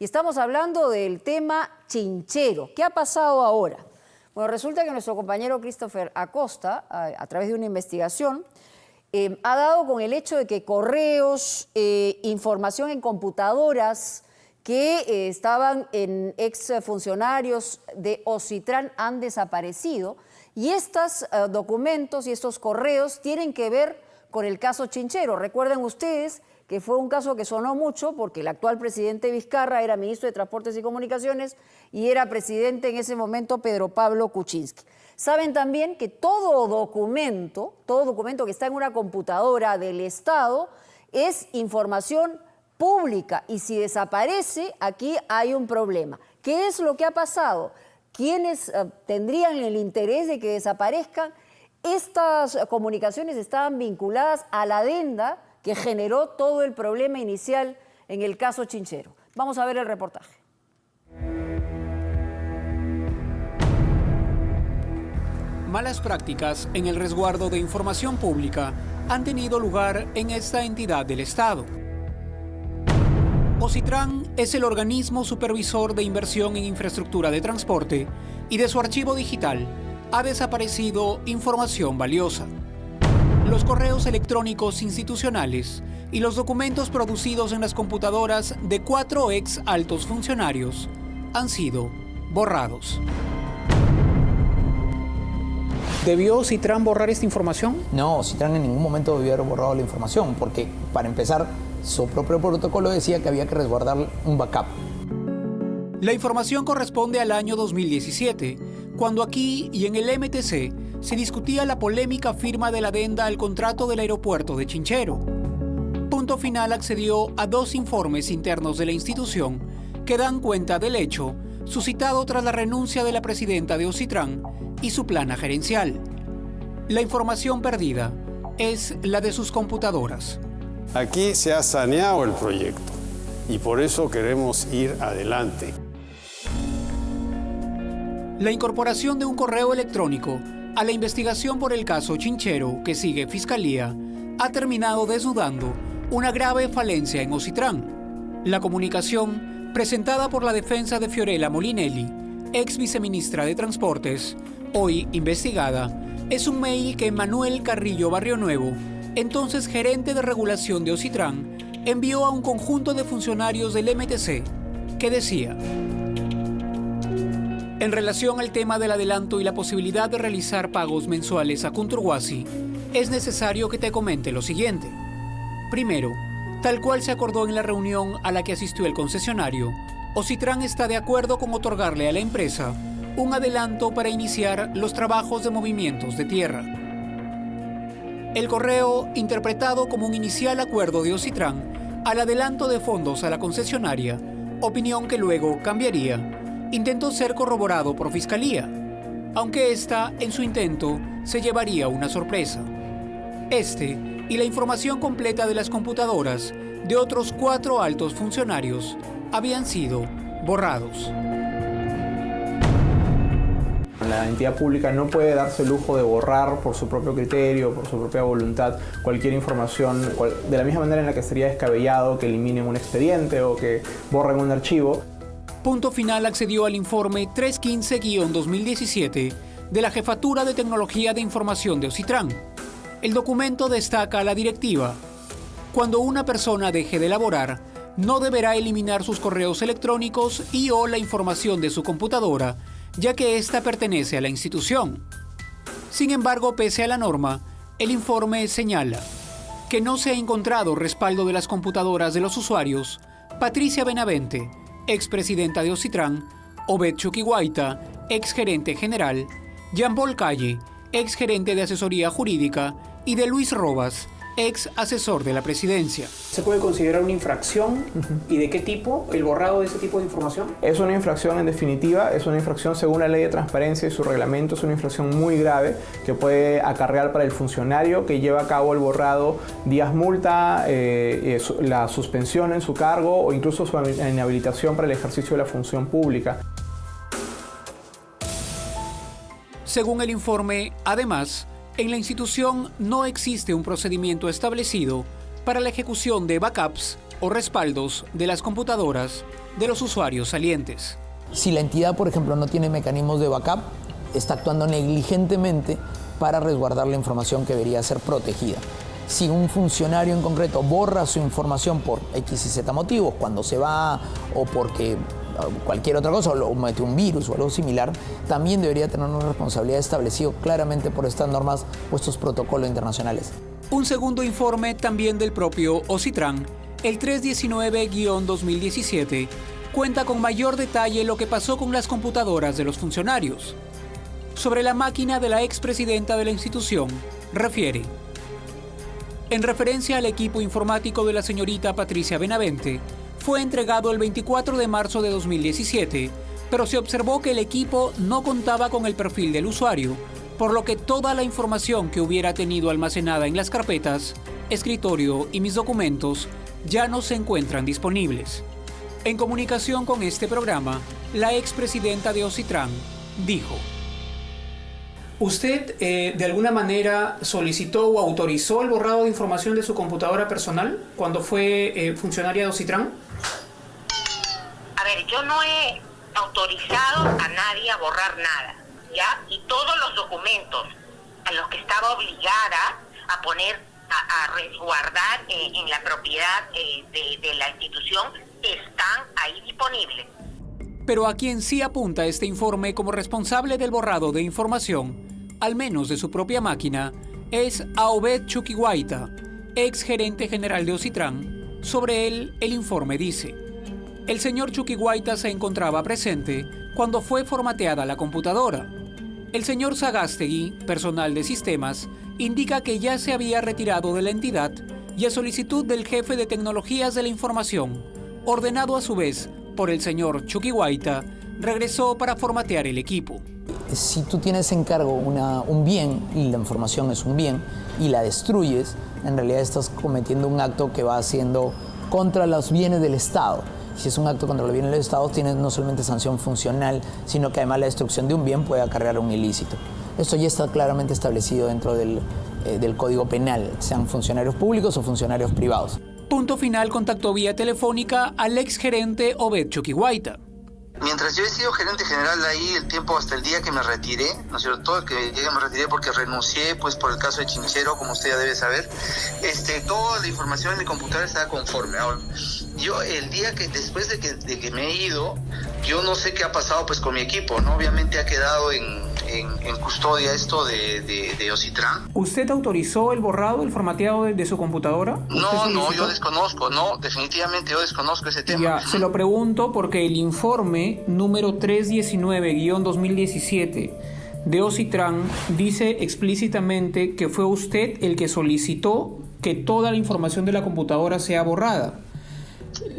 Y estamos hablando del tema chinchero. ¿Qué ha pasado ahora? Bueno, resulta que nuestro compañero Christopher Acosta, a, través de una investigación, eh, ha dado con el hecho de que correos, eh, información en computadoras que eh, estaban en ex funcionarios de Ocitran han desaparecido y estos documentos y estos correos tienen que ver con el caso Chinchero. Recuerden ustedes que fue un caso que sonó mucho porque el actual presidente Vizcarra era ministro de Transportes y Comunicaciones y era presidente en ese momento Pedro Pablo Kuczynski. Saben también que todo documento, todo documento que está en una computadora del Estado es información pública y si desaparece, aquí hay un problema. ¿Qué es lo que ha pasado? ¿Quiénes eh, tendrían el interés de que desaparezcan? Estas comunicaciones estaban vinculadas a la adenda que generó todo el problema inicial en el caso Chinchero. Vamos a ver el reportaje. Malas prácticas en el resguardo de información pública han tenido lugar en esta entidad del Estado. Ocitran es el organismo supervisor de inversión en infraestructura de transporte y de su archivo digital ha desaparecido información valiosa. Los correos electrónicos institucionales y los documentos producidos en las computadoras de cuatro ex altos funcionarios han sido borrados. ¿Debió Citran borrar esta información? No, Citran en ningún momento debió haber borrado la información, porque para empezar, su propio protocolo decía que había que resguardar un backup. La información corresponde al año 2017, cuando aquí y en el MTC se discutía la polémica firma de la adenda al contrato del aeropuerto de Chinchero. Punto Final accedió a dos informes internos de la institución que dan cuenta del hecho suscitado tras la renuncia de la presidenta de Ocitran y su plana gerencial. La información perdida es la de sus computadoras. Aquí se ha saneado el proyecto y por eso queremos ir adelante. La incorporación de un correo electrónico a la investigación por el caso Chinchero que sigue Fiscalía ha terminado desnudando una grave falencia en Ocitran. La comunicación presentada por la defensa de Fiorella Molinelli, ex viceministra de Transportes, hoy investigada, es un mail que Manuel Carrillo Barrio Nuevo, entonces gerente de regulación de Ocitran, envió a un conjunto de funcionarios del MTC que decía en relación al tema del adelanto y la posibilidad de realizar pagos mensuales a Kunturwasi, es necesario que te comente lo siguiente. Primero, tal cual se acordó en la reunión a la que asistió el concesionario, Ocitran está de acuerdo con otorgarle a la empresa un adelanto para iniciar los trabajos de movimientos de tierra. El correo, interpretado como un inicial acuerdo de Ocitran al adelanto de fondos a la concesionaria, opinión que luego cambiaría intentó ser corroborado por Fiscalía, aunque esta, en su intento, se llevaría una sorpresa. Este y la información completa de las computadoras de otros cuatro altos funcionarios habían sido borrados. La entidad pública no puede darse el lujo de borrar por su propio criterio, por su propia voluntad, cualquier información, de la misma manera en la que sería descabellado que eliminen un expediente o que borren un archivo. Punto Final accedió al informe 315-2017 de la Jefatura de Tecnología de Información de Ocitran. El documento destaca la directiva. Cuando una persona deje de laborar, no deberá eliminar sus correos electrónicos y o la información de su computadora, ya que ésta pertenece a la institución. Sin embargo, pese a la norma, el informe señala que no se ha encontrado respaldo de las computadoras de los usuarios, Patricia Benavente, expresidenta de Ocitran, Obed Chuquihuaita, exgerente general, Jean Paul Calle, exgerente de asesoría jurídica, y de Luis Robas, ex asesor de la presidencia. ¿Se puede considerar una infracción? ¿Y de qué tipo? ¿El borrado de ese tipo de información? Es una infracción en definitiva, es una infracción según la ley de transparencia y su reglamento, es una infracción muy grave que puede acarrear para el funcionario que lleva a cabo el borrado días multa, eh, eh, la suspensión en su cargo o incluso su inhabilitación para el ejercicio de la función pública. Según el informe, además, en la institución no existe un procedimiento establecido para la ejecución de backups o respaldos de las computadoras de los usuarios salientes. Si la entidad, por ejemplo, no tiene mecanismos de backup, está actuando negligentemente para resguardar la información que debería ser protegida. Si un funcionario en concreto borra su información por X y Z motivos, cuando se va o porque cualquier otra cosa, o mete un virus o algo similar, también debería tener una responsabilidad establecida claramente por estas normas o estos protocolos internacionales. Un segundo informe también del propio OCITRAN, el 319-2017, cuenta con mayor detalle lo que pasó con las computadoras de los funcionarios. Sobre la máquina de la expresidenta de la institución, refiere. En referencia al equipo informático de la señorita Patricia Benavente, fue entregado el 24 de marzo de 2017, pero se observó que el equipo no contaba con el perfil del usuario, por lo que toda la información que hubiera tenido almacenada en las carpetas, escritorio y mis documentos ya no se encuentran disponibles. En comunicación con este programa, la expresidenta de Ocitran dijo, ¿Usted eh, de alguna manera solicitó o autorizó el borrado de información de su computadora personal cuando fue eh, funcionaria de Ocitran? A ver, yo no he autorizado a nadie a borrar nada, ¿ya? Y todos los documentos a los que estaba obligada a poner, a, resguardar eh, en la propiedad de, de la institución están ahí disponibles. Pero a quien sí apunta este informe como responsable del borrado de información al menos de su propia máquina, es a Obed Chuquihuaita, ex gerente general de Ocitran. Sobre él, el informe dice, el señor Chuquihuaita se encontraba presente cuando fue formateada la computadora. El señor Sagastegui, personal de sistemas, indica que ya se había retirado de la entidad y a solicitud del jefe de tecnologías de la información, ordenado a su vez por el señor Chuquihuaita, regresó para formatear el equipo si tú tienes en cargo un bien y la información es un bien y la destruyes, en realidad estás cometiendo un acto que va haciendo contra los bienes del Estado. Si es un acto contra los bienes del Estado, tienes no solamente sanción funcional, sino que además la destrucción de un bien puede acarrear un ilícito. Esto ya está claramente establecido dentro del, eh, Código Penal, sean funcionarios públicos o funcionarios privados. Punto final contactó vía telefónica al exgerente Obed Chuquihuaita Mientras yo he sido gerente general ahí el tiempo hasta el día que me retiré, ¿no es cierto? Que llegué me retiré porque renuncié pues por el caso de Chinchero, como usted ya debe saber. Este, toda la información en mi computadora estaba conforme. Ahora, yo el día que después de que, de que me he ido, yo no sé qué ha pasado pues con mi equipo, ¿no? Obviamente ha quedado en, en, custodia esto de, de, Ocitran. ¿Usted autorizó el borrado, el formateado de, su computadora? No, no, yo desconozco, no, definitivamente yo desconozco ese tema. Ya, se lo pregunto porque el informe número 319-2017 de Ocitran dice explícitamente que fue usted el que solicitó que toda la información de la computadora sea borrada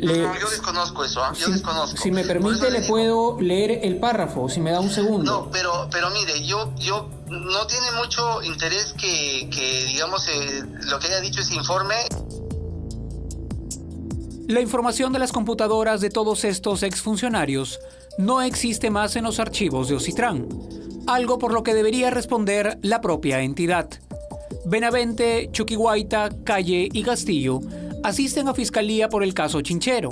no, yo desconozco eso, ¿ah? yo si, desconozco. Si me permite, le, puedo leer el párrafo, si me da un segundo. No, pero, pero mire, yo, yo no tiene mucho interés que, que digamos, eh, lo que haya dicho ese informe. La información de las computadoras de todos estos exfuncionarios no existe más en los archivos de Ocitran, algo por lo que debería responder la propia entidad. Benavente, Chuquihuaita, Calle y Castillo asisten a fiscalía por el caso Chinchero,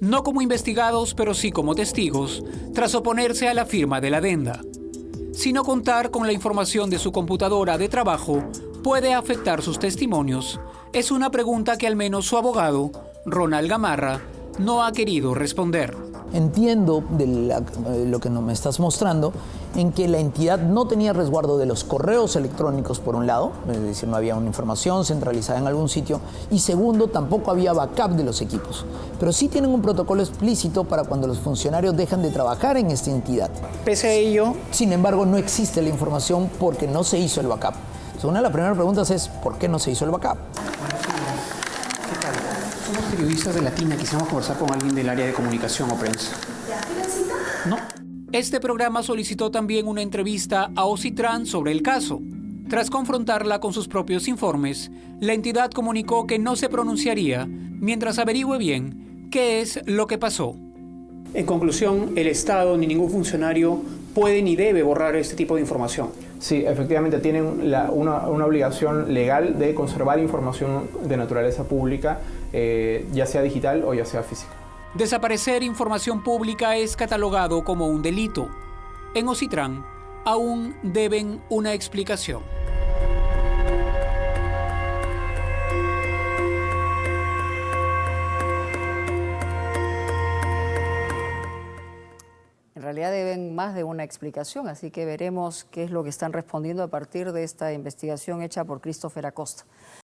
no como investigados pero sí como testigos, tras oponerse a la firma de la adenda. Sino contar con la información de su computadora de trabajo puede afectar sus testimonios, es una pregunta que al menos su abogado, Ronald Gamarra, no ha querido responder. Entiendo de eh, lo que me estás mostrando en que la entidad no tenía resguardo de los correos electrónicos, por un lado, es decir, no había una información centralizada en algún sitio, y segundo, tampoco había backup de los equipos. Pero sí tienen un protocolo explícito para cuando los funcionarios dejan de trabajar en esta entidad. Pese a ello... Sin embargo, no existe la información porque no se hizo el backup. una de las primeras preguntas es, ¿por qué no se hizo el backup? Somos periodistas de Latina, quisiéramos conversar con alguien del área de comunicación o prensa. No. Este programa solicitó también una entrevista a Ocitran sobre el caso. Tras confrontarla con sus propios informes, la entidad comunicó que no se pronunciaría mientras averigüe bien qué es lo que pasó. En conclusión, el Estado ni ningún funcionario puede ni debe borrar este tipo de información. Sí, efectivamente tienen la- una, una obligación legal de conservar información de naturaleza pública, eh, ya sea digital o ya sea física. Desaparecer información pública es catalogado como un delito. En Ocitrán aún deben una explicación. Realidad deben más de una explicación, así que veremos qué es lo que están respondiendo a partir de esta investigación hecha por Christopher Acosta.